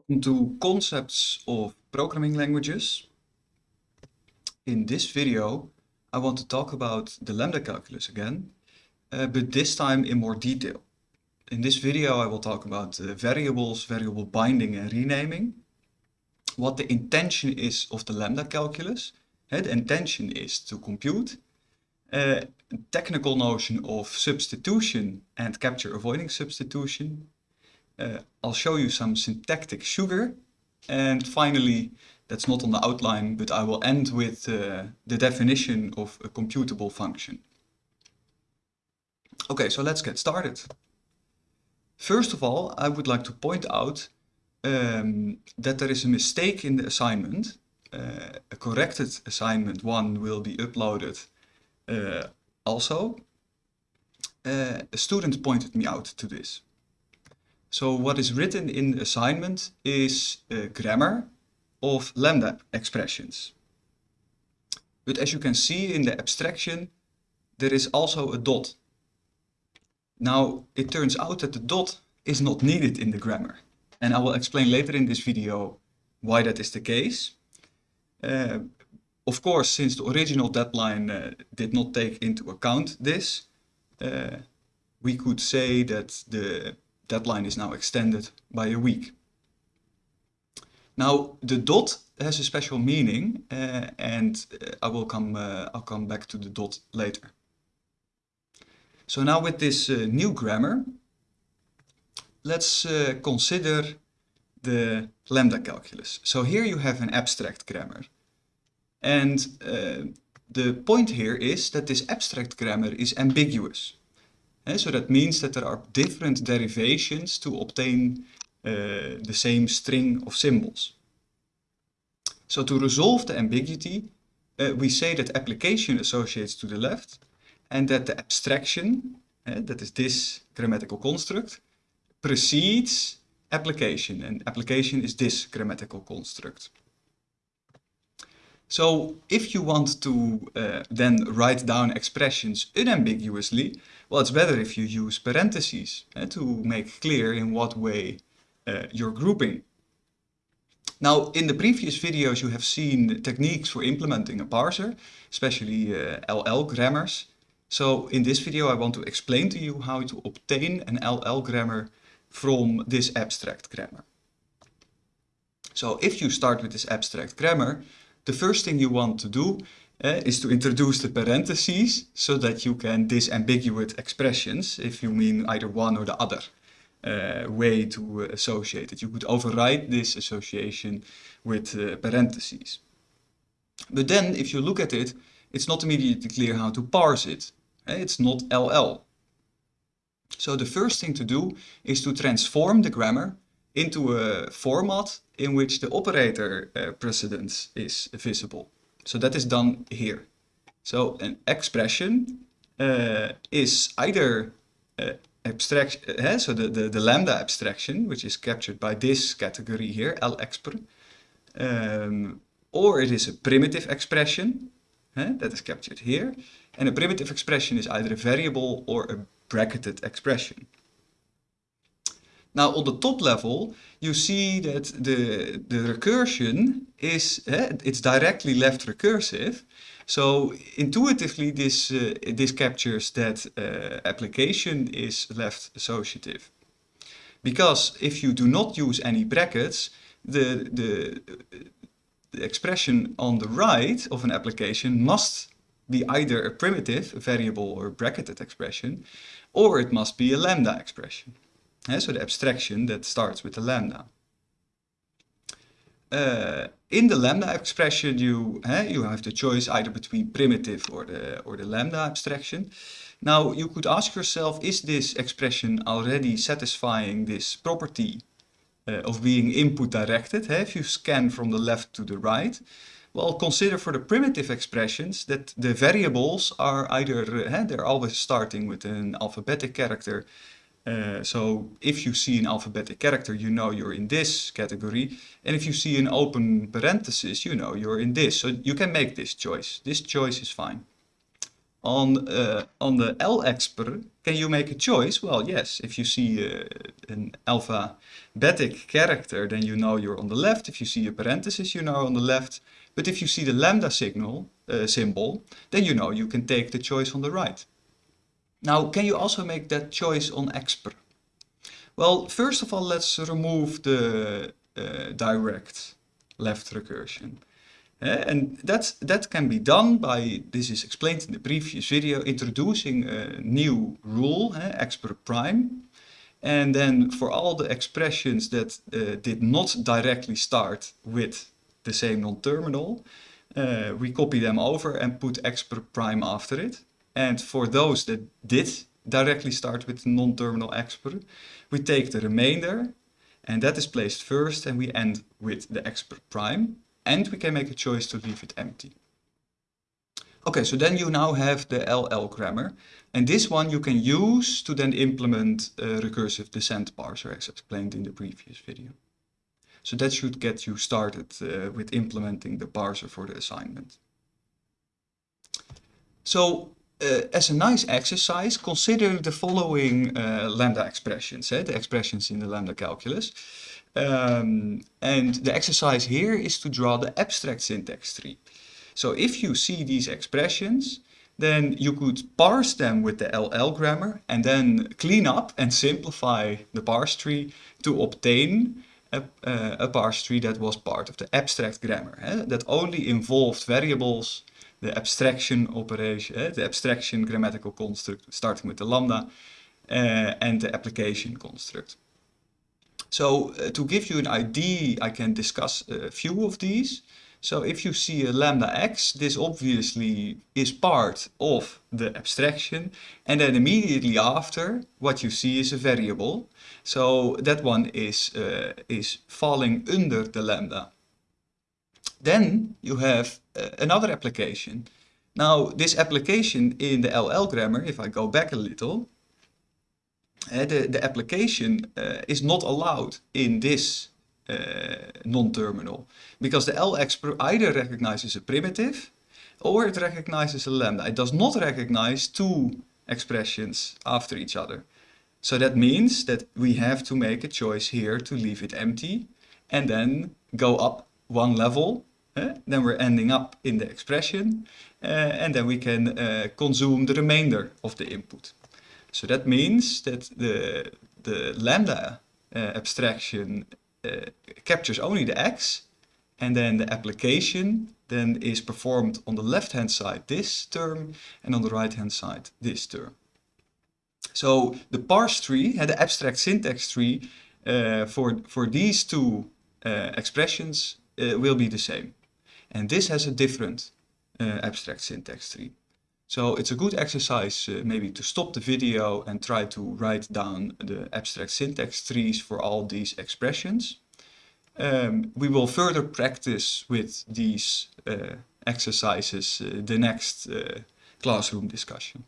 Welcome to Concepts of Programming Languages. In this video I want to talk about the lambda calculus again, uh, but this time in more detail. In this video I will talk about uh, variables, variable binding and renaming, what the intention is of the lambda calculus. Uh, the intention is to compute, uh, technical notion of substitution and capture avoiding substitution, I'll show you some syntactic sugar. And finally, that's not on the outline, but I will end with uh, the definition of a computable function. Okay, so let's get started. First of all, I would like to point out um, that there is a mistake in the assignment. Uh, a corrected assignment 1 will be uploaded uh, also. Uh, a student pointed me out to this. So what is written in the assignment is a grammar of lambda expressions. But as you can see in the abstraction, there is also a dot. Now, it turns out that the dot is not needed in the grammar. And I will explain later in this video why that is the case. Uh, of course, since the original deadline uh, did not take into account this, uh, we could say that the deadline is now extended by a week. Now the dot has a special meaning uh, and uh, I will come uh, I'll come back to the dot later. So now with this uh, new grammar let's uh, consider the lambda calculus. So here you have an abstract grammar and the point here is that this abstract grammar is ambiguous. So that means that there are different derivations to obtain uh, the same string of symbols. So to resolve the ambiguity, uh, we say that application associates to the left and that the abstraction, that is this grammatical construct, precedes application and application is this grammatical construct. So if you want to uh, then write down expressions unambiguously, well, it's better if you use parentheses uh, to make clear in what way uh, you're grouping. Now, in the previous videos, you have seen techniques for implementing a parser, especially LL uh, grammars. So in this video, I want to explain to you how to obtain an LL grammar from this abstract grammar. So if you start with this abstract grammar, the first thing you want to do uh, is to introduce the parentheses so that you can disambiguate expressions if you mean either one or the other uh, way to uh, associate it. You could override this association with uh, parentheses. But then if you look at it, it's not immediately clear how to parse it. It's not LL. So the first thing to do is to transform the grammar into a format in which the operator uh, precedence is visible. So that is done here. So an expression uh, is either uh, abstraction, uh, so the, the, the, lambda abstraction, which is captured by this category here, lexpr, um, or it is a primitive expression that is captured here. And a primitive expression is either a variable or a bracketed expression. Now on the top level, you see that the, the recursion is, uh, it's directly left recursive. So intuitively this, uh, this captures that uh, application is left associative. Because if you do not use any brackets, the, the, the expression on the right of an application must be either a primitive, a variable or a bracketed expression, or it must be a lambda expression. Uh, so the abstraction that starts with the lambda. Uh, in the lambda expression, you you have the choice either between primitive or the or the lambda abstraction. Now you could ask yourself, is this expression already satisfying this property uh, of being input directed? if you scan from the left to the right, well, consider for the primitive expressions that the variables are either uh, they're always starting with an alphabetic character uh, so if you see an alphabetic character, you know you're in this category. And if you see an open parenthesis, you know you're in this. So you can make this choice. This choice is fine. on, uh, on the L-expr, can you make a choice? Well, yes, if you see uh, an alphabetic character, then you know you're on the left. If you see a parenthesis, you know on the left. But if you see the lambda signal symbol, then you know you can take the choice on the right. Now, can you also make that choice on expr? Well, first of all, let's remove the uh, direct left recursion. Uh, and that's, that can be done by, this is explained in the previous video, introducing a new rule, uh, prime. And then for all the expressions that uh, did not directly start with the same non-terminal, uh, we copy them over and put expr prime after it. And for those that did directly start with non-terminal expr, we take the remainder and that is placed first and we end with the expr prime and we can make a choice to leave it empty. Okay, so then you now have the LL grammar and this one you can use to then implement a recursive descent parser as explained in the previous video. So that should get you started uh, with implementing the parser for the assignment. So uh, as a nice exercise, consider the following uh, lambda expressions, eh, the expressions in the lambda calculus. Um, and the exercise here is to draw the abstract syntax tree. So if you see these expressions, then you could parse them with the LL grammar and then clean up and simplify the parse tree to obtain a, uh, a parse tree that was part of the abstract grammar, eh, that only involved variables the abstraction operation, the abstraction grammatical construct starting with the lambda uh, and the application construct. So uh, to give you an idea, I can discuss a few of these. So if you see a lambda x, this obviously is part of the abstraction. And then immediately after, what you see is a variable. So that one is, uh, is falling under the lambda. Then you have another application. Now this application in the LL grammar, if I go back a little, uh, the, the application uh, is not allowed in this uh, non-terminal because the L-expr either recognizes a primitive or it recognizes a lambda. It does not recognize two expressions after each other. So that means that we have to make a choice here to leave it empty and then go up one level then we're ending up in the expression uh, and then we can uh, consume the remainder of the input. So that means that the, the lambda abstraction captures only the x and then the application then is performed on the left hand side this term and on the right hand side this term. So the parse tree, the abstract syntax tree uh, for, for these two uh, expressions uh, will be the same. And this has a different uh, abstract syntax tree. So it's a good exercise uh, maybe to stop the video and try to write down the abstract syntax trees for all these expressions. Um, we will further practice with these uh, exercises uh, the next uh, classroom discussion.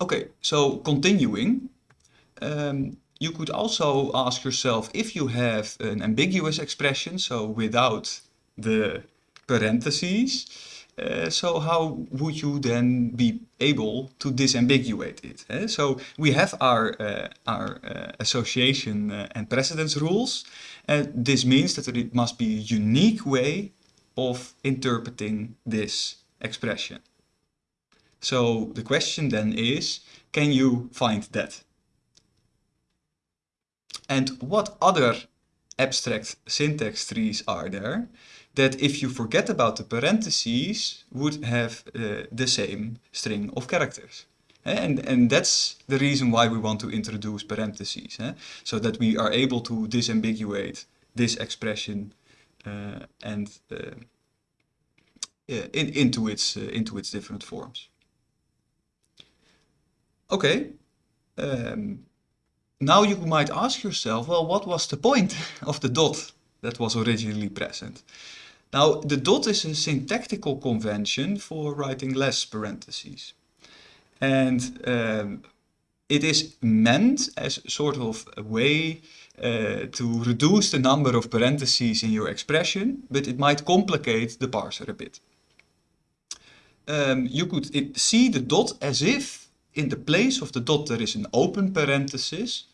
Okay, so continuing. Um, you could also ask yourself if you have an ambiguous expression, so without the parentheses, uh, so how would you then be able to disambiguate it? Eh? So we have our, uh, our uh, association uh, and precedence rules. And this means that it must be a unique way of interpreting this expression. So the question then is, can you find that? And what other abstract syntax trees are there that if you forget about the parentheses would have uh, the same string of characters? Eh, and, and that's the reason why we want to introduce parentheses, eh? so that we are able to disambiguate this expression uh, and uh, in, into, its, uh, into its different forms. Okay, um, now you might ask yourself, well, what was the point of the dot that was originally present? Now, the dot is a syntactical convention for writing less parentheses. And um, it is meant as sort of a way uh, to reduce the number of parentheses in your expression, but it might complicate the parser a bit. um, you could see the dot as if in the place of the dot there is an open parenthesis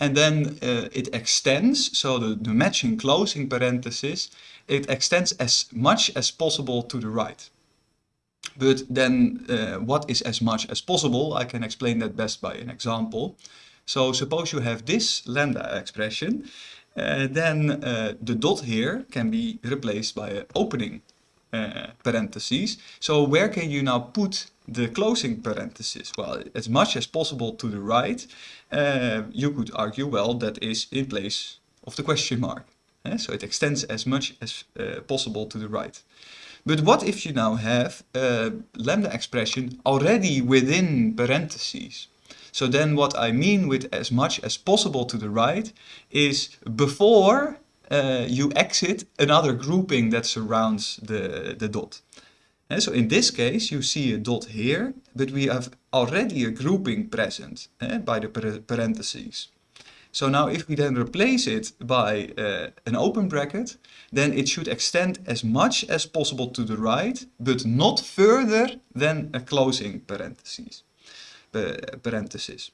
and then uh, it extends, so the, the matching closing parenthesis, it extends as much as possible to the right. But then uh, what is as much as possible? I can explain that best by an example. So suppose you have this lambda expression, uh, then uh, the dot here can be replaced by an opening uh, parentheses. So where can you now put the closing parenthesis? Well, as much as possible to the right, uh, you could argue, well, that is in place of the question mark. Uh, so it extends as much as uh, possible to the right. But what if you now have a lambda expression already within parentheses? So then what I mean with as much as possible to the right is before uh, you exit another grouping that surrounds the, the dot. And so in this case, you see a dot here, but we have already a grouping present eh, by the parentheses. So now if we then replace it by uh, an open bracket, then it should extend as much as possible to the right, but not further than a closing parentheses. Uh, parenthesis.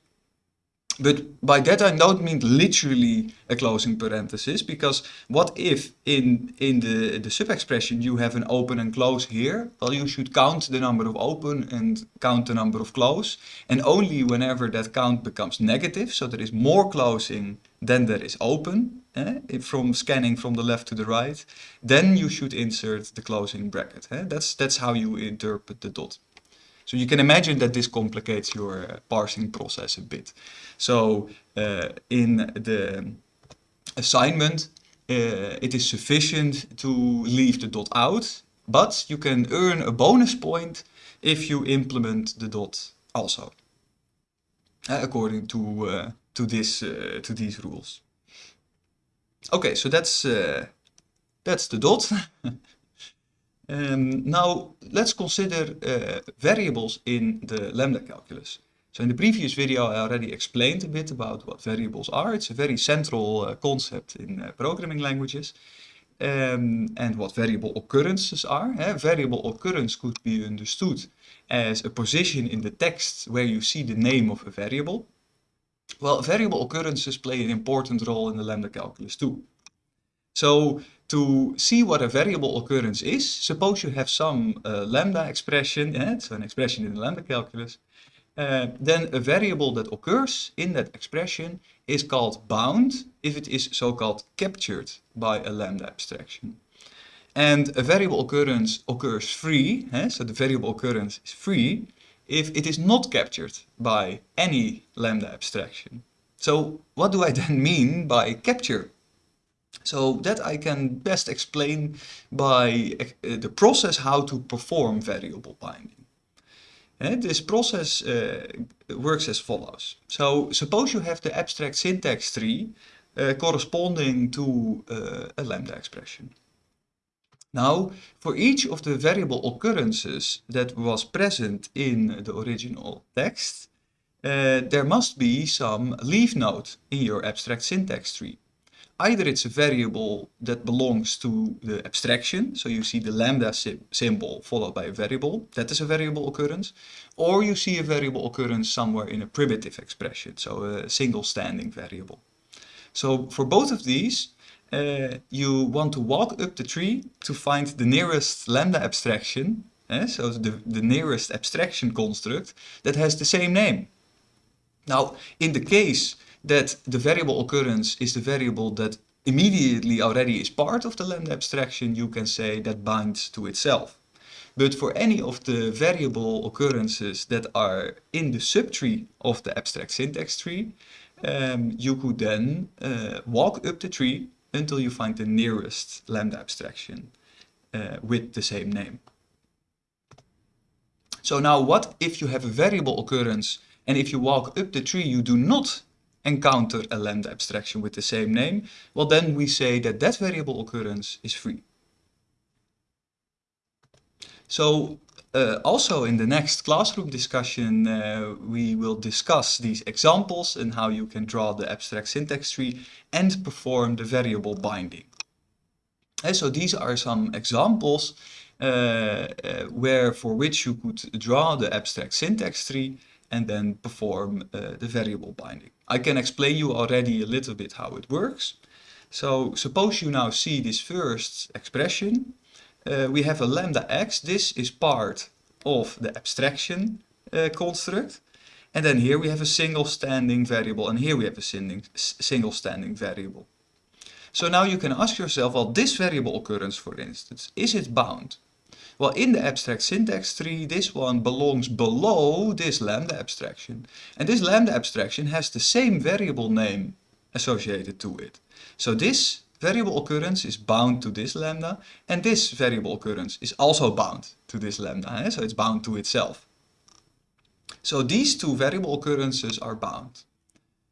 But by that I don't mean literally a closing parenthesis, because what if in, in the, the sub-expression you have an open and close here? Well, you should count the number of open and count the number of close. And only whenever that count becomes negative, so there is more closing than there is open, eh, from scanning from the left to the right, then you should insert the closing bracket. Eh? That's, that's how you interpret the dot. So you can imagine that this complicates your uh, parsing process a bit. So uh, in the assignment, uh, it is sufficient to leave the dot out, but you can earn a bonus point if you implement the dot also, uh, according to uh, to this uh, to these rules. Okay, so that's that's the dot. Um, now let's consider uh, variables in the lambda calculus. So in the previous video I already explained a bit about what variables are. It's a very central uh, concept in uh, programming languages. Um, and what variable occurrences are. Eh? Variable occurrence could be understood as a position in the text where you see the name of a variable. Well, variable occurrences play an important role in the lambda calculus too. So to see what a variable occurrence is, suppose you have some uh, lambda expression, eh, so an expression in the lambda calculus, uh, then a variable that occurs in that expression is called bound if it is so-called captured by a lambda abstraction. And a variable occurrence occurs free, eh, so the variable occurrence is free, if it is not captured by any lambda abstraction. So what do I then mean by capture? So that I can best explain by uh, the process how to perform variable binding. And this process uh, works as follows. So suppose you have the abstract syntax tree uh, corresponding to uh, a lambda expression. Now, for each of the variable occurrences that was present in the original text, there must be some leaf node in your abstract syntax tree either it's a variable that belongs to the abstraction, so you see the lambda symbol followed by a variable, that is a variable occurrence, or you see a variable occurrence somewhere in a primitive expression, so a single standing variable. So for both of these, uh, you want to walk up the tree to find the nearest lambda abstraction, eh, so the, the nearest abstraction construct that has the same name. Now, in the case that the variable occurrence is the variable that immediately already is part of the lambda abstraction, you can say that binds to itself. But for any of the variable occurrences that are in the subtree of the abstract syntax tree, um, you could then uh, walk up the tree until you find the nearest lambda abstraction uh, with the same name. So now what if you have a variable occurrence and if you walk up the tree you do not encounter a lambda abstraction with the same name, well then we say that that variable occurrence is free. So uh, also in the next classroom discussion uh, we will discuss these examples and how you can draw the abstract syntax tree and perform the variable binding. And so these are some examples uh, uh, where for which you could draw the abstract syntax tree and then perform uh, the variable binding. I can explain you already a little bit how it works. So suppose you now see this first expression. Uh, we have a lambda x. This is part of the abstraction uh, construct. And then here we have a single standing variable and here we have a single, single standing variable. So now you can ask yourself, well, this variable occurrence, for instance, is it bound? Well, in the abstract syntax tree, this one belongs below this lambda abstraction. And this lambda abstraction has the same variable name associated to it. So this variable occurrence is bound to this lambda, and this variable occurrence is also bound to this lambda, eh? so it's bound to itself. So these two variable occurrences are bound.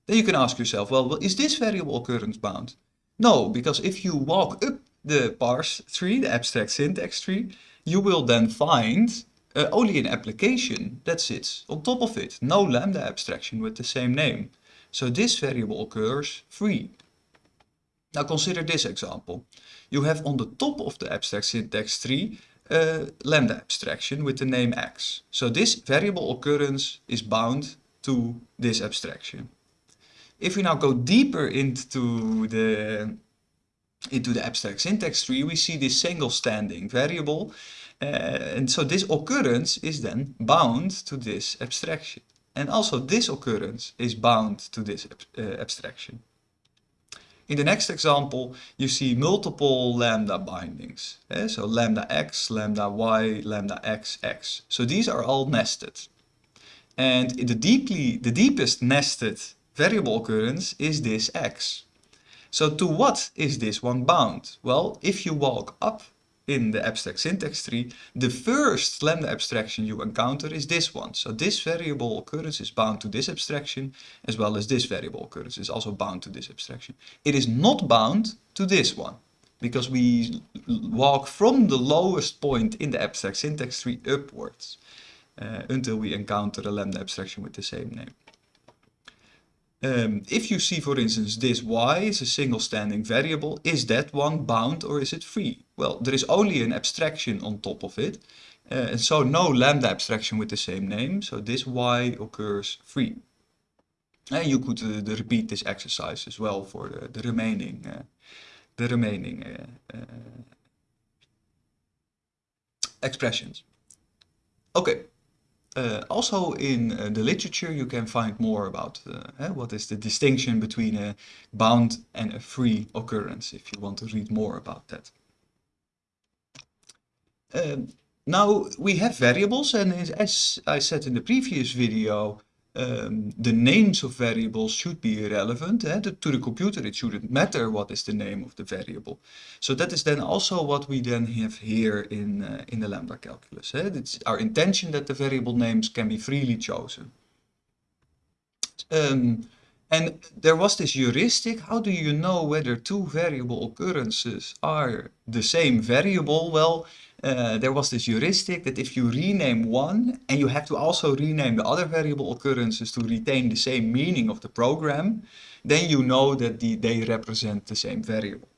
Then you can ask yourself, well, is this variable occurrence bound? No, because if you walk up the parse tree, the abstract syntax tree, you will then find uh, only an application that sits on top of it, no lambda abstraction with the same name. So this variable occurs free. Now consider this example. You have on the top of the abstract syntax tree a lambda abstraction with the name x. So this variable occurrence is bound to this abstraction. If we now go deeper into the into the abstract syntax tree, we see this single standing variable. Uh, and so this occurrence is then bound to this abstraction. And also this occurrence is bound to this uh, abstraction. In the next example, you see multiple lambda bindings. Eh? So lambda x, lambda y, lambda x, x. So these are all nested. And the, deeply, the deepest nested variable occurrence is this x. So to what is this one bound? Well, if you walk up in the abstract syntax tree, the first lambda abstraction you encounter is this one. So this variable occurrence is bound to this abstraction, as well as this variable occurrence is also bound to this abstraction. It is not bound to this one, because we walk from the lowest point in the abstract syntax tree upwards, uh, until we encounter a lambda abstraction with the same name. Um, if you see, for instance, this y is a single standing variable, is that one bound or is it free? Well, there is only an abstraction on top of it, uh, and so no lambda abstraction with the same name, so this y occurs free. And you could uh, repeat this exercise as well for the, the remaining, uh, the remaining uh, uh, expressions. Okay. Uh, also in uh, the literature you can find more about uh, what is the distinction between a bound and a free occurrence if you want to read more about that. Um, now we have variables and as I said in the previous video um, the names of variables should be irrelevant. Eh? To the computer it shouldn't matter what is the name of the variable. So that is then also what we then have here in, uh, in the lambda calculus. Eh? It's our intention that the variable names can be freely chosen. Um, and there was this heuristic, how do you know whether two variable occurrences are the same variable? Well, uh, there was this heuristic that if you rename one and you have to also rename the other variable occurrences to retain the same meaning of the program, then you know that the, they represent the same variable.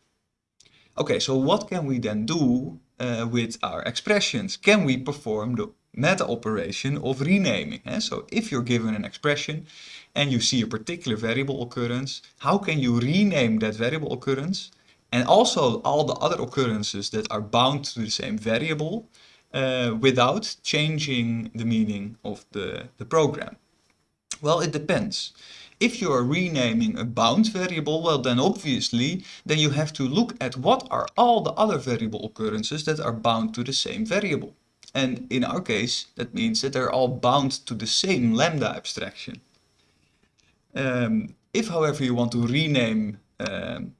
Okay, so what can we then do uh, with our expressions? Can we perform the meta operation of renaming? Eh? So if you're given an expression and you see a particular variable occurrence, how can you rename that variable occurrence and also all the other occurrences that are bound to the same variable uh, without changing the meaning of the, the program? Well, it depends. If you are renaming a bound variable, well then obviously, then you have to look at what are all the other variable occurrences that are bound to the same variable. And in our case, that means that they're all bound to the same lambda abstraction. Um, if, however, you want to rename um,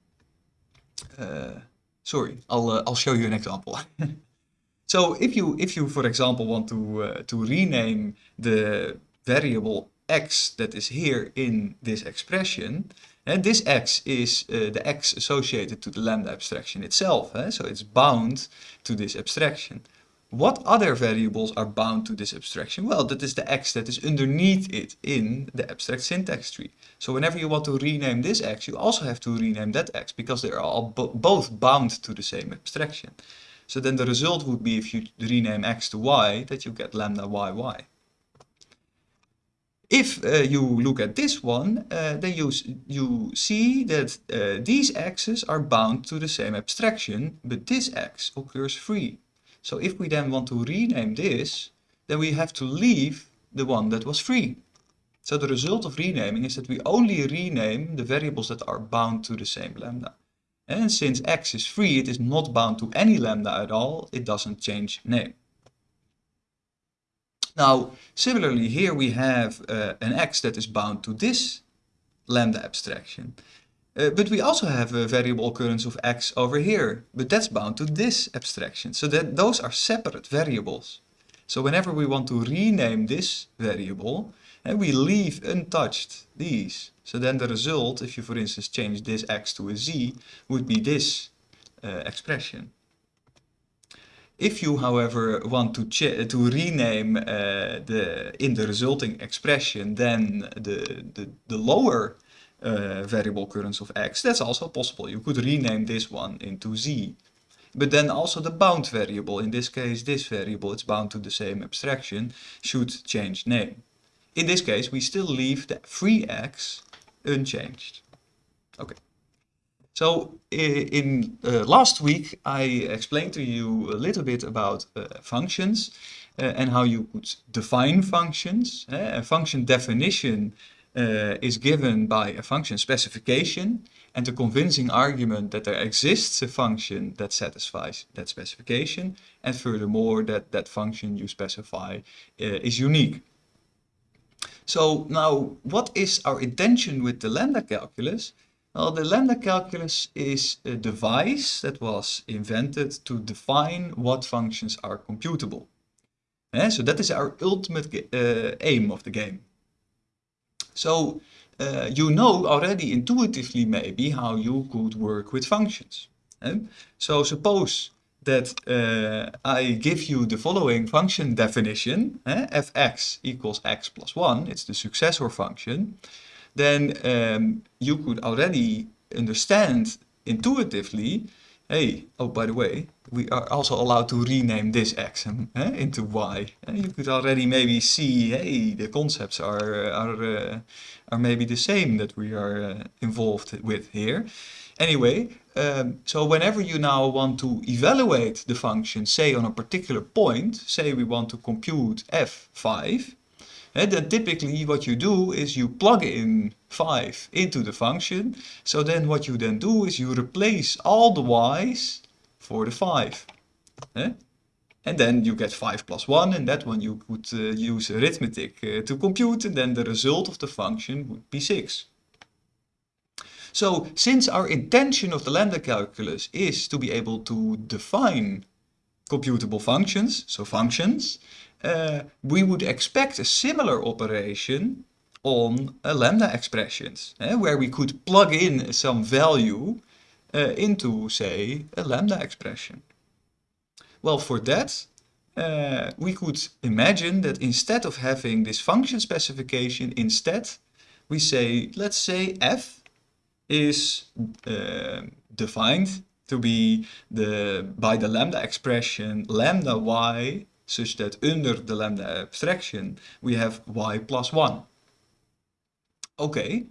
sorry, I'll uh, I'll show you an example. so if you if you for example want to uh, to rename the variable x that is here in this expression, and this x is uh, the x associated to the lambda abstraction itself, eh? so it's bound to this abstraction. What other variables are bound to this abstraction? Well, that is the x that is underneath it in the abstract syntax tree. So whenever you want to rename this x, you also have to rename that x because they are all bo both bound to the same abstraction. So then the result would be if you rename x to y, that you get lambda y y. If uh, you look at this one, uh, then you, you see that uh, these x's are bound to the same abstraction, but this x occurs free. So if we then want to rename this, then we have to leave the one that was free. So the result of renaming is that we only rename the variables that are bound to the same lambda. And since x is free, it is not bound to any lambda at all, it doesn't change name. Now, similarly, here we have uh, an x that is bound to this lambda abstraction. Uh, but we also have a variable occurrence of x over here, but that's bound to this abstraction. So that those are separate variables. So whenever we want to rename this variable, and we leave untouched these. So then the result, if you for instance change this x to a z, would be this uh, expression. If you, however, want to, to rename uh, the in the resulting expression, then the, the, the lower uh, variable occurrence of x, that's also possible. You could rename this one into z. But then also the bound variable, in this case this variable, it's bound to the same abstraction, should change name. In this case, we still leave the free x unchanged. Okay. So in uh, last week, I explained to you a little bit about uh, functions uh, and how you could define functions. a function definition uh, is given by a function specification and a convincing argument that there exists a function that satisfies that specification and furthermore that that function you specify uh, is unique. So now what is our intention with the lambda calculus? Well, the lambda calculus is a device that was invented to define what functions are computable. Eh, so that is our ultimate uh, aim of the game. So uh, you know already intuitively maybe how you could work with functions. Eh? So suppose that uh, I give you the following function definition, eh? fx equals x plus 1, it's the successor function, then um, you could already understand intuitively, hey, oh by the way, we are also allowed to rename this x eh, into y. And you could already maybe see, hey, the concepts are, are, uh, are maybe the same that we are uh, involved with here. Anyway, um, so whenever you now want to evaluate the function, say on a particular point, say we want to compute f5, and then typically what you do is you plug in 5 into the function. So then what you then do is you replace all the y's for the 5. Eh? And then you get 5 plus 1 and that one you could uh, use arithmetic uh, to compute and then the result of the function would be 6. So since our intention of the lambda calculus is to be able to define computable functions, so functions, we would expect a similar operation on uh, lambda expressions, eh, where we could plug in some value into, say, a lambda expression. Well, for that, uh, we could imagine that instead of having this function specification, instead we say, let's say f is uh, defined to be the by the lambda expression lambda y such that under the lambda abstraction we have y plus 1. Okay,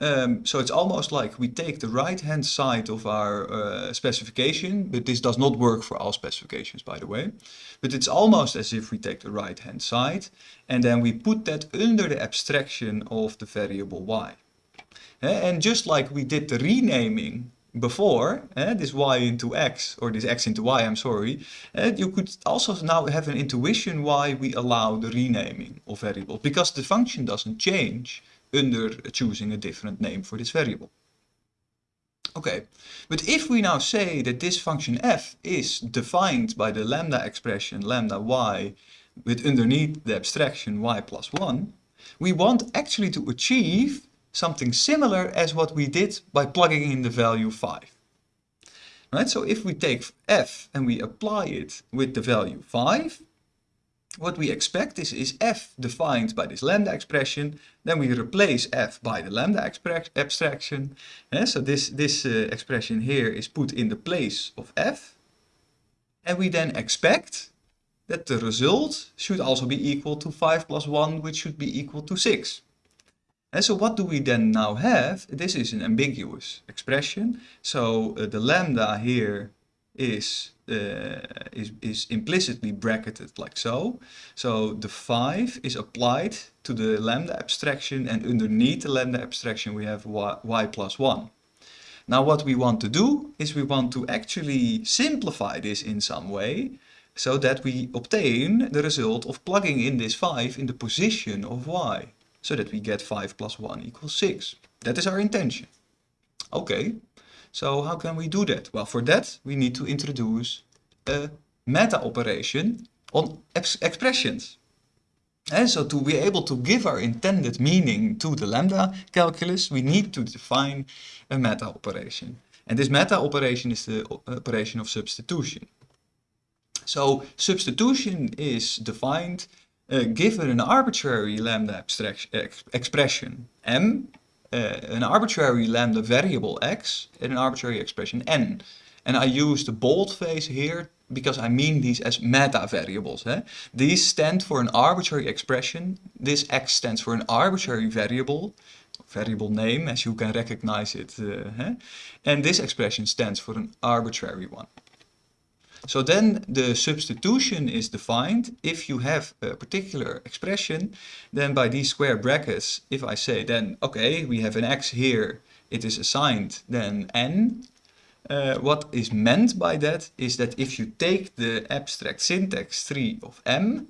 um, so it's almost like we take the right hand side of our uh, specification, but this does not work for all specifications by the way. But it's almost as if we take the right hand side and then we put that under the abstraction of the variable y. And just like we did the renaming before, eh, this y into x, or this x into y, I'm sorry, eh, you could also now have an intuition why we allow the renaming of variables, because the function doesn't change under choosing a different name for this variable. Okay, but if we now say that this function f is defined by the lambda expression lambda y with underneath the abstraction y plus 1, we want actually to achieve something similar as what we did by plugging in the value 5. Right, so if we take f and we apply it with the value 5, what we expect is, is f defined by this lambda expression, then we replace f by the lambda abstraction. Yeah, so this, this uh, expression here is put in the place of f. And we then expect that the result should also be equal to 5 plus 1, which should be equal to 6. And so what do we then now have? This is an ambiguous expression. So uh, the lambda here is, uh, is, is implicitly bracketed like so. So the 5 is applied to the lambda abstraction and underneath the lambda abstraction we have y, y plus 1. Now what we want to do is we want to actually simplify this in some way so that we obtain the result of plugging in this 5 in the position of y so that we get 5 plus 1 equals 6. That is our intention. Okay, so how can we do that? Well, for that we need to introduce a meta operation on expressions. And so to be able to give our intended meaning to the lambda calculus, we need to define a meta operation. And this meta operation is the operation of substitution. So substitution is defined uh, given an arbitrary lambda ex expression m, uh, an arbitrary lambda variable x, and an arbitrary expression n. And I use the bold face here because I mean these as meta variables. Eh? These stand for an arbitrary expression. This x stands for an arbitrary variable, variable name as you can recognize it. Uh, eh? And this expression stands for an arbitrary one. So then the substitution is defined if you have a particular expression, then by these square brackets, if I say then, okay, we have an x here, it is assigned then n, uh, what is meant by that is that if you take the abstract syntax tree of m,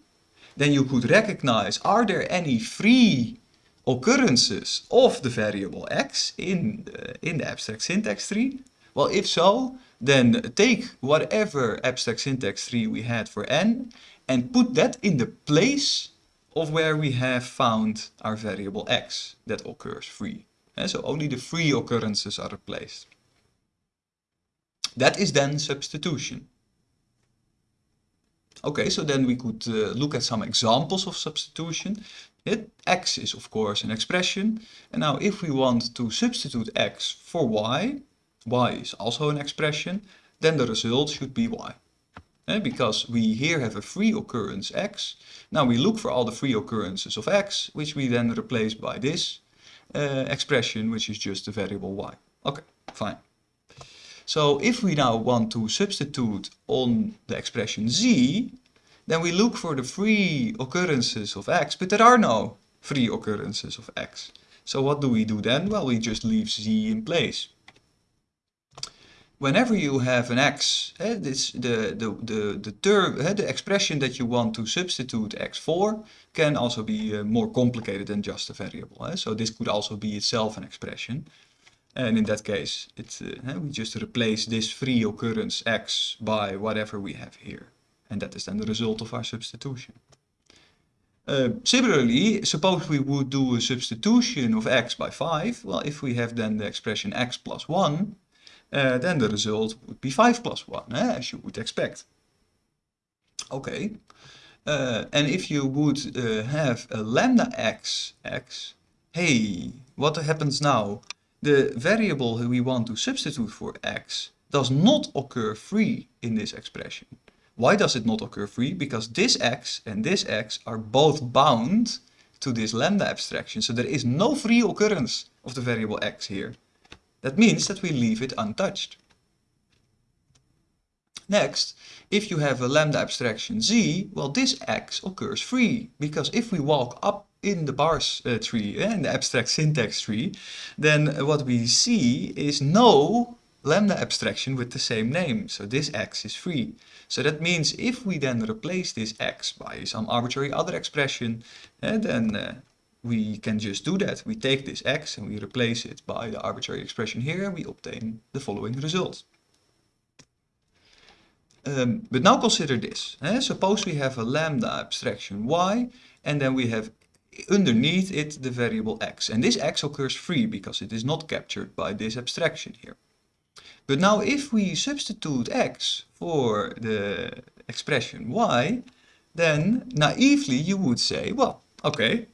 then you could recognize are there any free occurrences of the variable x in the, in the abstract syntax tree? Well, if so, then take whatever abstract syntax tree we had for n and put that in the place of where we have found our variable x that occurs free. And so only the free occurrences are replaced. That is then substitution. Okay, so then we could uh, look at some examples of substitution. It, x is of course an expression. And now if we want to substitute x for y, y is also an expression, then the result should be y. And eh, because we here have a free occurrence x, now we look for all the free occurrences of x, which we then replace by this uh, expression, which is just the variable y. Okay, fine. So if we now want to substitute on the expression z, then we look for the free occurrences of x, but there are no free occurrences of x. So what do we do then? Well, we just leave z in place. Whenever you have an x, eh, this, the, the, the, the, term, eh, the expression that you want to substitute x for can also be uh, more complicated than just a variable. Eh? So this could also be itself an expression. And in that case, uh, we just replace this free occurrence x by whatever we have here. And that is then the result of our substitution. Uh, similarly, suppose we would do a substitution of x by 5. Well, if we have then the expression x plus 1, uh, then the result would be 5 plus 1, eh, as you would expect. Okay, uh, and if you would uh, have a lambda x, x, hey, what happens now? the variable we want to substitute for x does not occur free in this expression. Why does it not occur free? Because this x and this x are both bound to this lambda abstraction. So there is no free occurrence of the variable x here. That means that we leave it untouched. Next, if you have a lambda abstraction z, well this x occurs free, because if we walk up in the parse uh, tree, uh, in the abstract syntax tree, then what we see is no lambda abstraction with the same name. So this x is free. So that means if we then replace this x by some arbitrary other expression, uh, then we can just do that. We take this x and we replace it by the arbitrary expression here and we obtain the following result. Um, but now consider this. Eh? Suppose we have a lambda abstraction y and then we have underneath it the variable x. And this x occurs free because it is not captured by this abstraction here. But now if we substitute x for the expression y, then naively you would say, well, okay,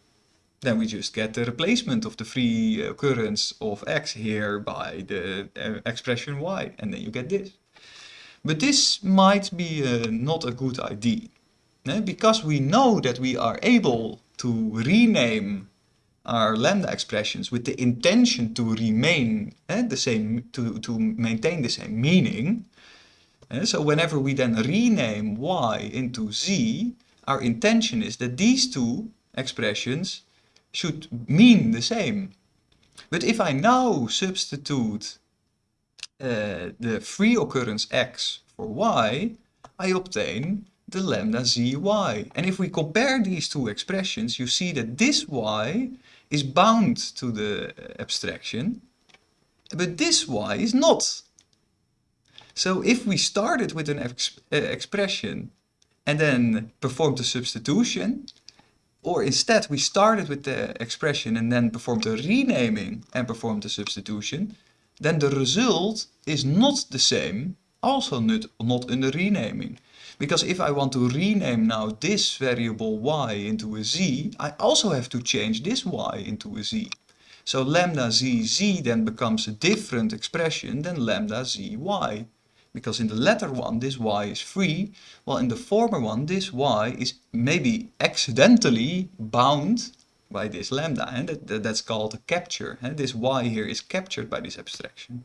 then we just get the replacement of the free occurrence of x here by the uh, expression y, and then you get this. But this might be uh, not a good idea. Because we know that we are able to rename our lambda expressions with the intention to remain eh, the same, to, to maintain the same meaning. Eh? So whenever we then rename y into z, our intention is that these two expressions should mean the same. But if I now substitute uh, the free occurrence x for y, I obtain the lambda zy. And if we compare these two expressions, you see that this y is bound to the abstraction, but this y is not. So if we started with an ex uh, expression and then performed the substitution, or instead we started with the expression and then performed the renaming and performed the substitution, then the result is not the same, also not, not in the renaming. Because if I want to rename now this variable y into a z, I also have to change this y into a z. So lambda zz then becomes a different expression than lambda zy. Because in the latter one this y is free, while in the former one this y is maybe accidentally bound by this lambda. And that, that's called a capture. And this y here is captured by this abstraction.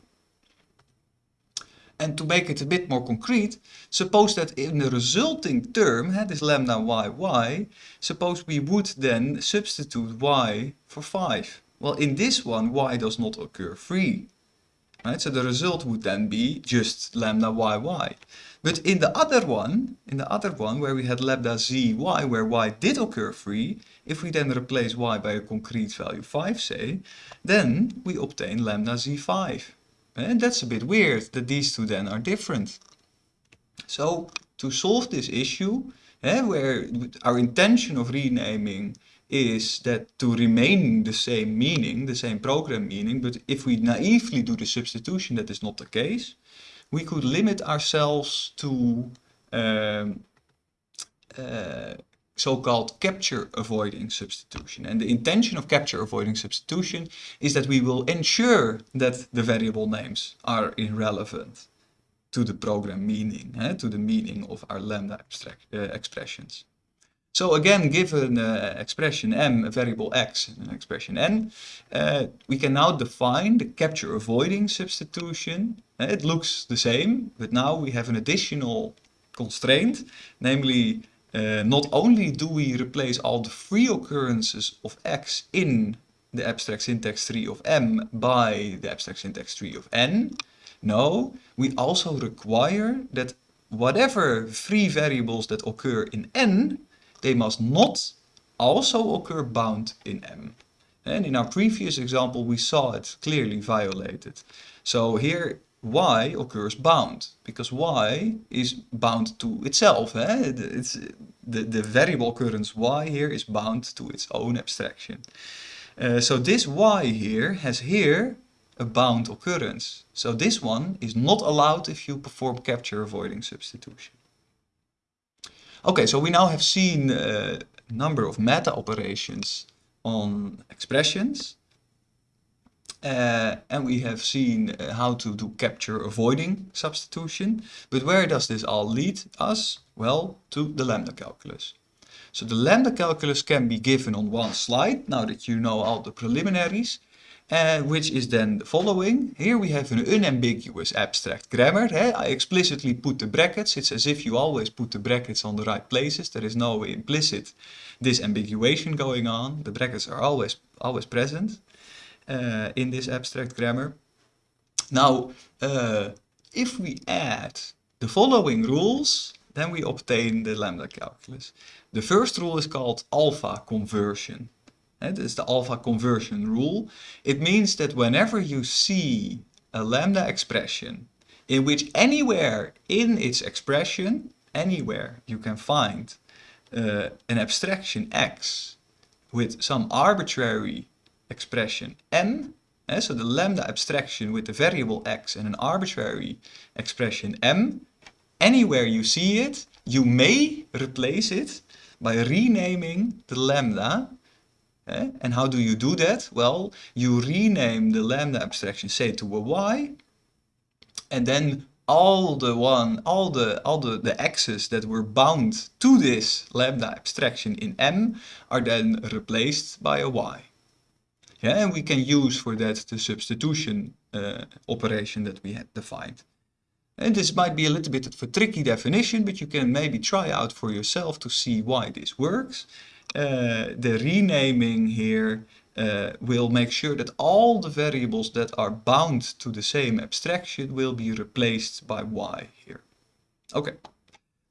And to make it a bit more concrete, suppose that in the resulting term, eh, this lambda y, y, suppose we would then substitute y for 5. Well, in this one, y does not occur free. Right? So the result would then be just lambda y, y. But in the other one, in the other one where we had lambda z, y, where y did occur free, if we then replace y by a concrete value 5, say, then we obtain lambda z5. And that's a bit weird that these two then are different. So to solve this issue, eh, where our intention of renaming is that to remain the same meaning, the same program meaning, but if we naively do the substitution, that is not the case. We could limit ourselves to um, uh, so-called capture avoiding substitution. And the intention of capture avoiding substitution is that we will ensure that the variable names are irrelevant to the program meaning, eh, to the meaning of our lambda uh, expressions. So again, given uh, expression m, a variable x, and an expression n, uh, we can now define the capture avoiding substitution. Uh, it looks the same, but now we have an additional constraint, namely uh, not only do we replace all the free occurrences of x in the abstract syntax tree of m by the abstract syntax tree of n, no, we also require that whatever free variables that occur in n, they must not also occur bound in m. And in our previous example, we saw it clearly violated. So here y occurs bound because y is bound to itself. Eh? It's, the, the variable occurrence y here is bound to its own abstraction. Uh, so this y here has here a bound occurrence. So this one is not allowed if you perform capture avoiding substitution. Okay, so we now have seen a number of meta operations on expressions. Uh, and we have seen uh, how to do capture avoiding substitution. But where does this all lead us? Well, to the lambda calculus. So the lambda calculus can be given on one slide, now that you know all the preliminaries, uh, which is then the following. Here we have an unambiguous abstract grammar. I explicitly put the brackets. It's as if you always put the brackets on the right places. There is no implicit disambiguation going on. The brackets are always, always present uh, in this abstract grammar. Now, uh, if we add the following rules, then we obtain the lambda calculus. The first rule is called alpha conversion. It is the alpha conversion rule. It means that whenever you see a lambda expression in which anywhere in its expression, anywhere you can find uh, an abstraction x with some arbitrary expression m, eh, so the lambda abstraction with the variable x and an arbitrary expression m, anywhere you see it, you may replace it by renaming the lambda. Eh? And how do you do that? Well, you rename the lambda abstraction, say to a y, and then all the one, all the all the, the x's that were bound to this lambda abstraction in M are then replaced by a y. Yeah, and we can use for that the substitution uh, operation that we had defined. And this might be a little bit of a tricky definition, but you can maybe try out for yourself to see why this works. The renaming here uh, will make sure that all the variables that are bound to the same abstraction will be replaced by y here. Okay,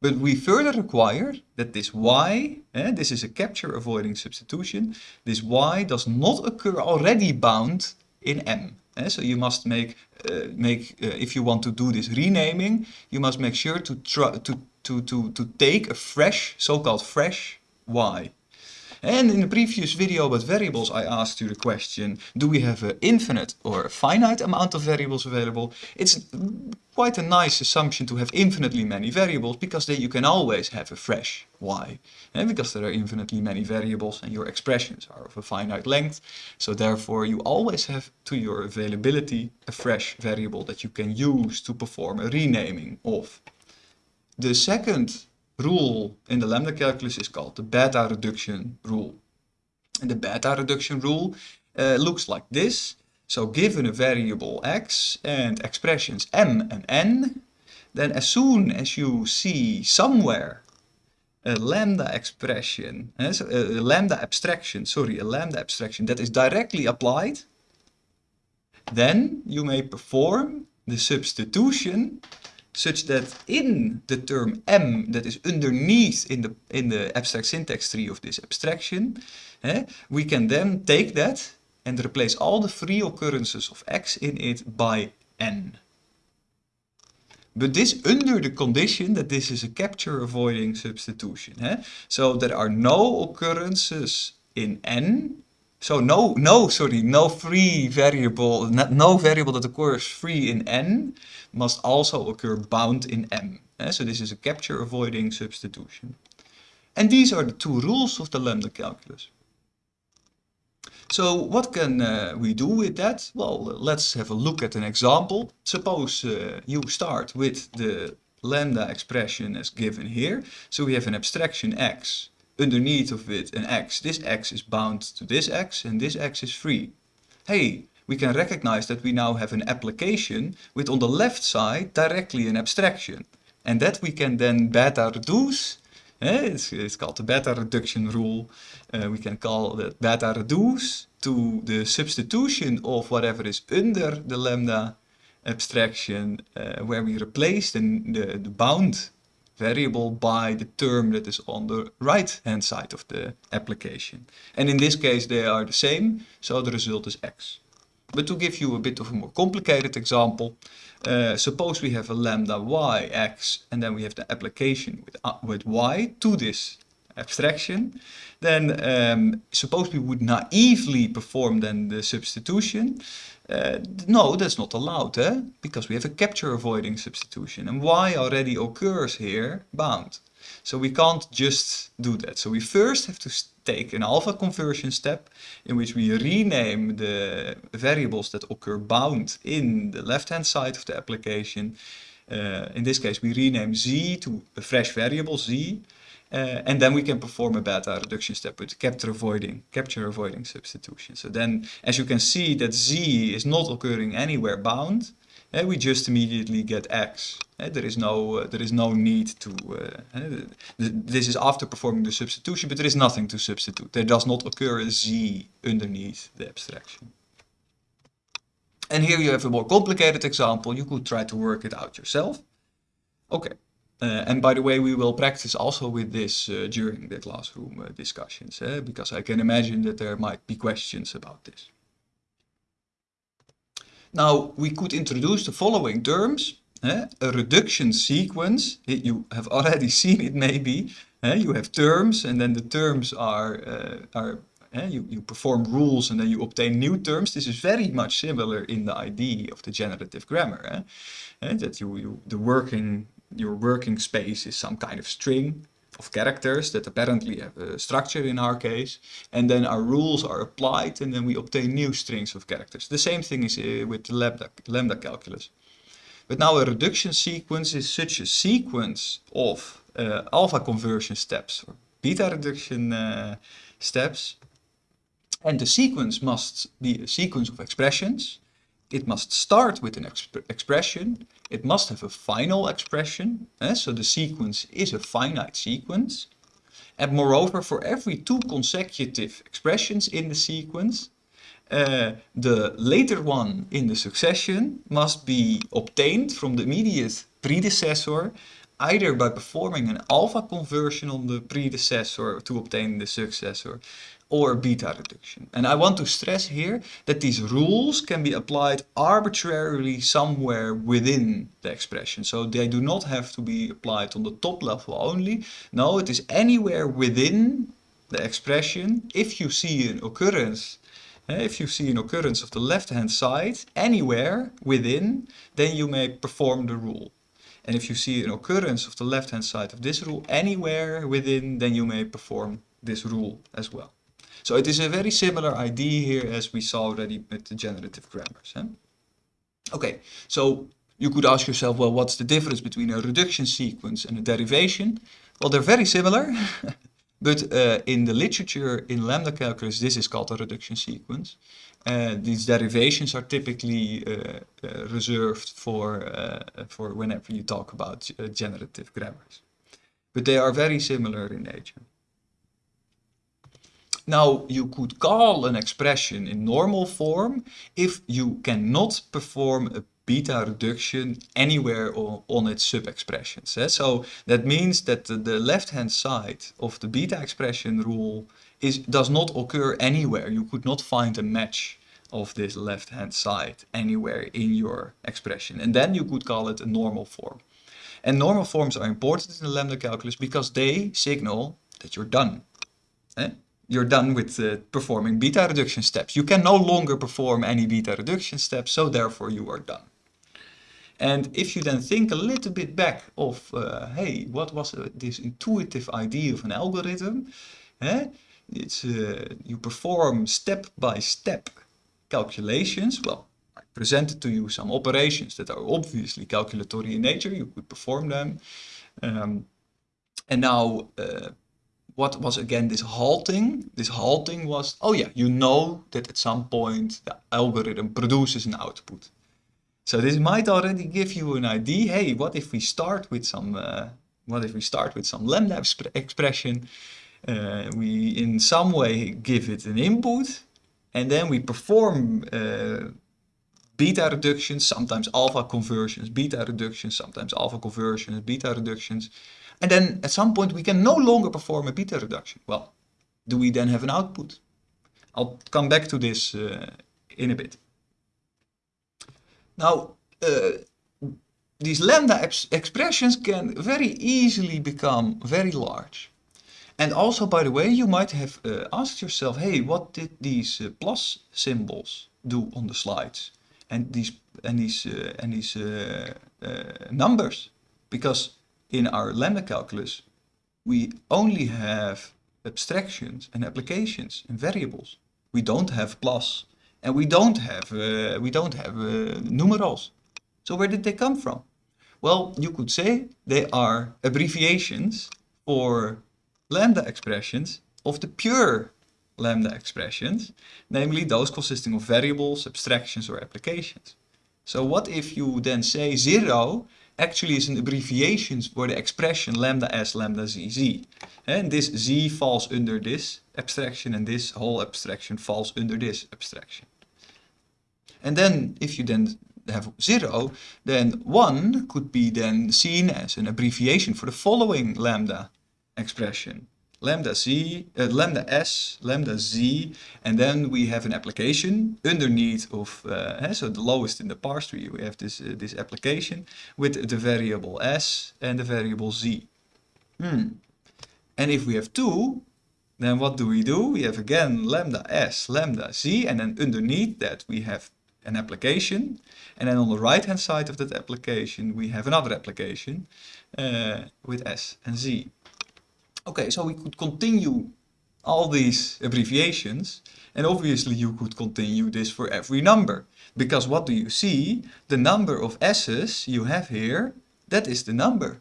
but we further require that this y, eh, this is a capture avoiding substitution, this y does not occur already bound in M. Eh? So you must make, uh, make uh, if you want to do this renaming, you must make sure to, try, to, to, to, to take a fresh, so-called fresh y. And in the previous video about variables, I asked you the question, do we have an infinite or a finite amount of variables available? It's quite a nice assumption to have infinitely many variables, because then you can always have a fresh y. And because there are infinitely many variables and your expressions are of a finite length, so therefore you always have to your availability a fresh variable that you can use to perform a renaming of. The second rule in the lambda calculus is called the beta reduction rule. And the beta reduction rule uh, looks like this. So given a variable x and expressions m and n, then as soon as you see somewhere a lambda expression, uh, so a lambda abstraction, sorry, a lambda abstraction that is directly applied, then you may perform the substitution such that in the term m that is underneath in the in the abstract syntax tree of this abstraction, eh, we can then take that and replace all the free occurrences of x in it by n. But this under the condition that this is a capture avoiding substitution. Eh? So there are no occurrences in n so no, no, sorry, no free variable, no variable that occurs free in n must also occur bound in m. Eh? So this is a capture avoiding substitution. And these are the two rules of the lambda calculus. So what can uh, we do with that? Well, let's have a look at an example. Suppose uh, you start with the lambda expression as given here. So we have an abstraction x underneath of it an x. This x is bound to this x and this x is free. Hey, we can recognize that we now have an application with on the left side directly an abstraction. And that we can then beta reduce. It's, it's, called the beta reduction rule. Uh, we can call that beta reduce to the substitution of whatever is under the lambda abstraction uh, where we replace the, the, the bound variable by the term that is on the right hand side of the application. And in this case they are the same, so the result is x. But to give you a bit of a more complicated example, uh, suppose we have a lambda y x and then we have the application with, uh, with y to this abstraction, then um, suppose we would naively perform then the substitution, uh, no, that's not allowed, eh? because we have a capture avoiding substitution. And y already occurs here, bound. So we can't just do that. So we first have to take an alpha conversion step in which we rename the variables that occur bound in the left-hand side of the application. Uh, in this case, we rename z to a fresh variable z. Uh, and then we can perform a beta reduction step with capture avoiding, capture avoiding substitution. So then, as you can see that z is not occurring anywhere bound, and we just immediately get x. Uh, there is no uh, there is no need to. Uh, this is after performing the substitution, but there is nothing to substitute. There does not occur a z underneath the abstraction. And here you have a more complicated example. You could try to work it out yourself. Okay. Uh, and by the way, we will practice also with this uh, during the classroom uh, discussions, eh? because I can imagine that there might be questions about this. Now, we could introduce the following terms. Eh? A reduction sequence, you have already seen it maybe. Eh? You have terms and then the terms are, are you, you perform rules and then you obtain new terms. This is very much similar in the idea of the generative grammar. that you, you, the working your working space is some kind of string of characters that apparently have a structure in our case and then our rules are applied and then we obtain new strings of characters. The same thing is uh, with the lambda, lambda calculus. But now a reduction sequence is such a sequence of uh, alpha conversion steps or beta reduction uh, steps. And the sequence must be a sequence of expressions. It must start with an exp expression. It must have a final expression. Eh? So the sequence is a finite sequence. And moreover, for every two consecutive expressions in the sequence, uh, the later one in the succession must be obtained from the immediate predecessor either by performing an alpha conversion on the predecessor to obtain the successor or beta reduction. And I want to stress here that these rules can be applied arbitrarily somewhere within the expression. So they do not have to be applied on the top level only. No, it is anywhere within the expression. If you see an occurrence eh, if you see an occurrence of the left hand side anywhere within, then you may perform the rule. And if you see an occurrence of the left hand side of this rule anywhere within, then you may perform this rule as well. So it is a very similar idea here as we saw already with the generative grammars. Huh? Okay, so you could ask yourself, well, what's the difference between a reduction sequence and a derivation? Well, they're very similar, but uh, in the literature in lambda calculus, this is called a reduction sequence. Uh, these derivations are typically uh, uh reserved for, uh, for whenever you talk about uh, generative grammars. But they are very similar in nature. Now, you could call an expression in normal form if you cannot perform a beta reduction anywhere on, its sub-expressions. Eh? So that means that the, left-hand side of the beta expression rule is, does not occur anywhere. You could not find a match of this left-hand side anywhere in your expression. And then you could call it a normal form. And normal forms are important in the lambda calculus because they signal that you're done. You're done with uh, performing beta reduction steps. You can no longer perform any beta reduction steps, so therefore you are done. And if you then think a little bit back of, uh, hey, what was uh, this intuitive idea of an algorithm? Eh? It's, uh, you perform step-by-step -step calculations. Well, I presented to you some operations that are obviously calculatory in nature. You could perform them. Um, and now uh, what was again this halting? This halting was, oh yeah, you know that at some point the algorithm produces an output. So this might already give you an idea. Hey, what if we start with some, uh, what if we start with some lambda expression? Uh, we in some way give it an input and then we perform uh, beta reductions, sometimes alpha conversions, beta reductions, sometimes alpha conversions, beta reductions. And then at some point we can no longer perform a beta reduction. Well, do we then have an output? I'll come back to this uh, in a bit. Now, uh, these lambda expressions can very easily become very large. And also, by the way, you might have uh, asked yourself, hey, what did these uh, plus symbols do on the slides? And these, and these, uh, and these uh, numbers? Because in our lambda calculus, we only have abstractions and applications and variables. We don't have plus and we don't have uh, we don't have uh, numerals. So where did they come from? Well, you could say they are abbreviations for lambda expressions of the pure lambda expressions, namely those consisting of variables, abstractions or applications. So what if you then say zero actually is an abbreviation for the expression lambda s lambda z z. And this z falls under this abstraction and this whole abstraction falls under this abstraction. And then if you then have 0, then 1 could be then seen as an abbreviation for the following lambda expression lambda z, uh, lambda s, lambda z, and then we have an application underneath of, uh, so the lowest in the parse tree, we have this, uh, this application with the variable s and the variable z. Hmm. And if we have two, then what do we do? We have again lambda s, lambda z, and then underneath that we have an application. And then on the right hand side of that application, we have another application uh, with s and z. Okay, so we could continue all these abbreviations and obviously you could continue this for every number. Because what do you see? The number of s's you have here, that is the number.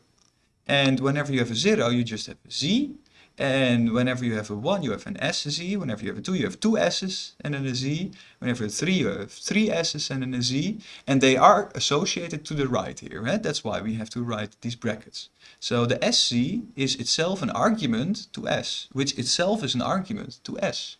And whenever you have a 0, you just have a z. And whenever you have a 1, you have an SZ. Whenever you have a 2, you have two S's and then a Z. Whenever you have 3, you have three S's and then a Z. And they are associated to the right here. Right? That's why we have to write these brackets. So the SZ is itself an argument to S, which itself is an argument to S.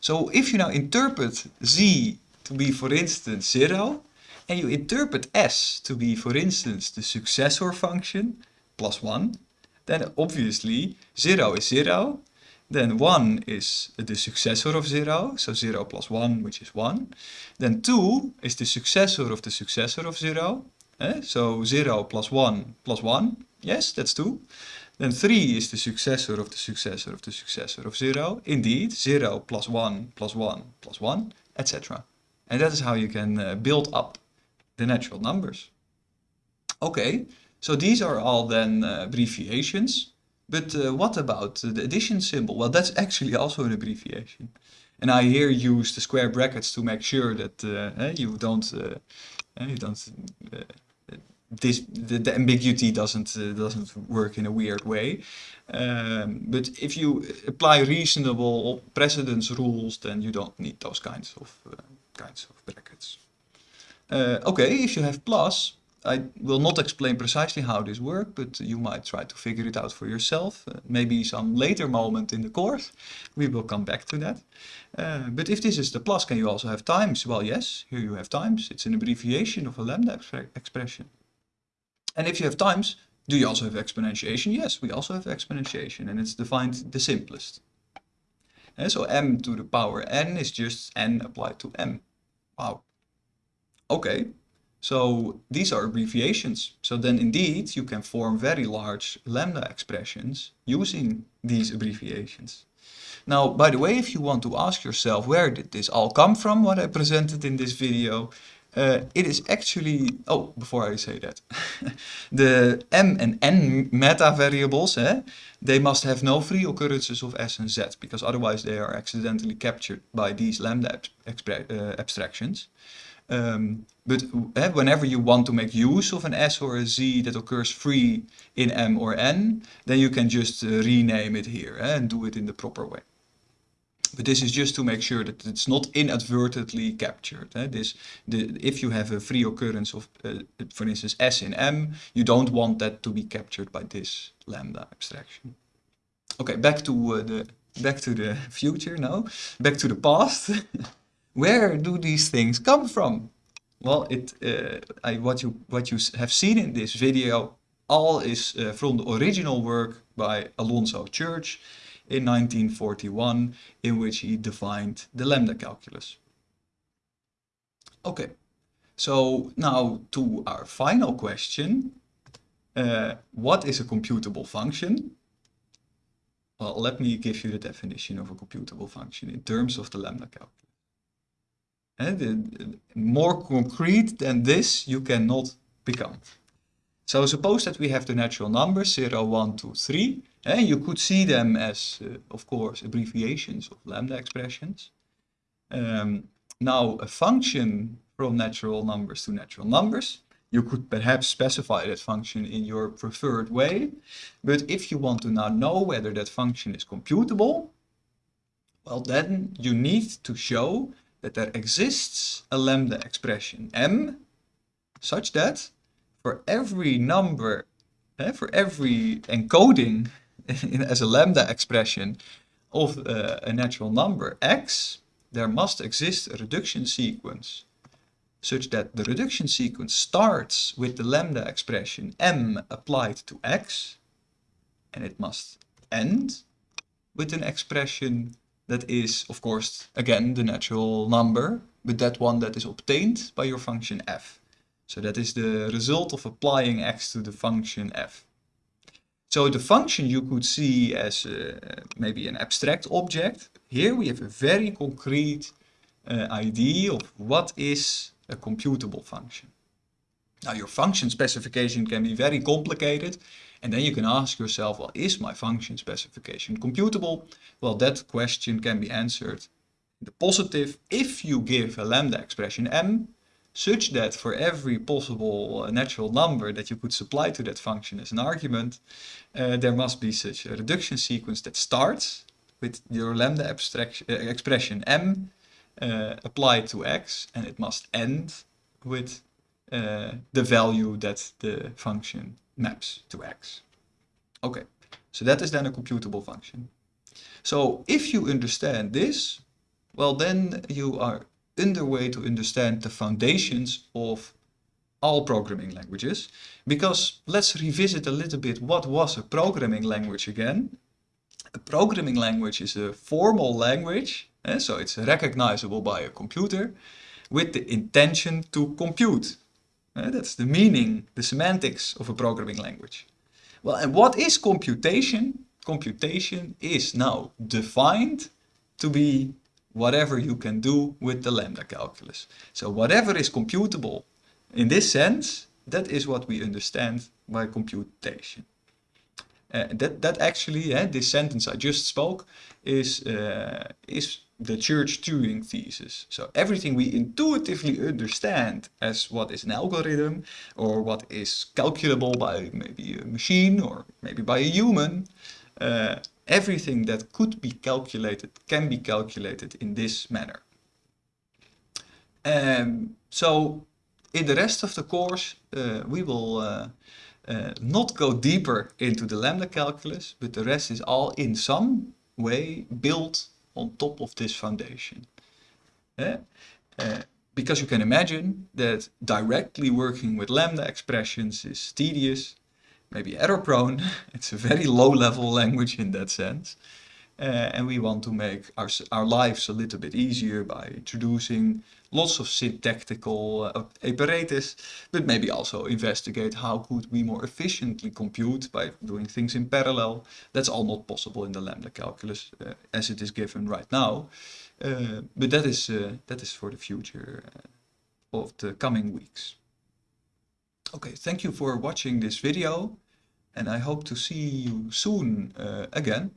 So if you now interpret Z to be, for instance, 0, and you interpret S to be, for instance, the successor function, plus 1, then obviously 0 is 0, then 1 is the successor of 0, so 0 plus 1, which is 1. Then 2 is the successor of the successor of 0, eh? so 0 plus 1 plus 1, yes, that's 2. Then 3 is the successor of the successor of the successor of 0, indeed, 0 plus 1 plus 1 plus 1, etc. And that is how you can uh, build up the natural numbers. Okay, so these are all then uh, abbreviations. But uh, what about the addition symbol? Well, that's actually also an abbreviation. And I here use the square brackets to make sure that uh, eh, you don't, uh, eh, you don't, uh, this the, the, ambiguity doesn't uh, doesn't work in a weird way. Um, but if you apply reasonable precedence rules, then you don't need those kinds of kinds of brackets. okay, if you have plus, I will not explain precisely how this works, but you might try to figure it out for yourself. Uh, maybe some later moment in the course, we will come back to that. Uh, but if this is the plus, can you also have times? Well, yes, here you have times. It's an abbreviation of a lambda expression. And if you have times, do you also have exponentiation? Yes, we also have exponentiation, and it's defined the simplest. And so m to the power n is just n applied to m. Wow. Okay, so these are abbreviations. So then indeed you can form very large lambda expressions using these abbreviations. Now, by the way, if you want to ask yourself where did this all come from, what I presented in this video, uh, it is actually, oh, before I say that, the m and n meta variables, eh, they must have no free occurrences of s and z, because otherwise they are accidentally captured by these lambda uh, abstractions. Um, but uh, whenever you want to make use of an S or a Z that occurs free in M or N, then you can just uh, rename it here uh, and do it in the proper way. But this is just to make sure that it's not inadvertently captured. Eh? This, the, if you have a free occurrence of, uh, for instance, S in M, you don't want that to be captured by this lambda abstraction. Okay, back to uh, the back to the future now. Back to the past. Where do these things come from? Well, it, uh, I, what, you, what you have seen in this video all is uh, from the original work by Alonzo Church in 1941 in which he defined the lambda calculus. Okay, so now to our final question. Uh, what is a computable function? Well, let me give you the definition of a computable function in terms of the lambda calculus. And more concrete than this you cannot become. So suppose that we have the natural numbers 0, 1, 2, 3. And you could see them as, uh, of course, abbreviations of lambda expressions. Um, now a function from natural numbers to natural numbers. You could perhaps specify that function in your preferred way. But if you want to now know whether that function is computable, well then you need to show that there exists a lambda expression m such that for every number, eh, for every encoding as a lambda expression of uh, a natural number x, there must exist a reduction sequence such that the reduction sequence starts with the lambda expression m applied to x and it must end with an expression that is, of course, again, the natural number, but that one that is obtained by your function f. So that is the result of applying x to the function f. So the function you could see as uh, maybe an abstract object. Here we have a very concrete uh, idea of what is a computable function. Now your function specification can be very complicated and then you can ask yourself, well, is my function specification computable? Well, that question can be answered in the positive if you give a lambda expression m such that for every possible uh, natural number that you could supply to that function as an argument, uh, there must be such a reduction sequence that starts with your lambda abstraction, uh, expression m uh, applied to x and it must end with uh, the value that the function maps to x. Okay, so that is then a computable function. So if you understand this, well then you are underway to understand the foundations of all programming languages. Because let's revisit a little bit what was a programming language again. A programming language is a formal language, eh, so it's recognizable by a computer, with the intention to compute. Uh, that's the meaning, the semantics of a programming language. Well, and what is computation? Computation is now defined to be whatever you can do with the lambda calculus. So whatever is computable in this sense, that is what we understand by computation. Uh, that, that actually, uh, this sentence I just spoke, is, uh, is the Church-Turing thesis. So everything we intuitively understand as what is an algorithm or what is calculable by maybe a machine or maybe by a human, uh, everything that could be calculated can be calculated in this manner. Um, so in the rest of the course uh, we will uh, uh, not go deeper into the lambda calculus, but the rest is all in some way built on top of this foundation. Uh, because you can imagine that directly working with lambda expressions is tedious, maybe error prone. it's a very low level language in that sense. Uh, and we want to make our, our lives a little bit easier by introducing lots of syntactical uh, apparatus, but maybe also investigate how could we more efficiently compute by doing things in parallel. That's all not possible in the lambda calculus uh, as it is given right now. Uh, but that is, uh, that is for the future of the coming weeks. Okay, thank you for watching this video and I hope to see you soon again.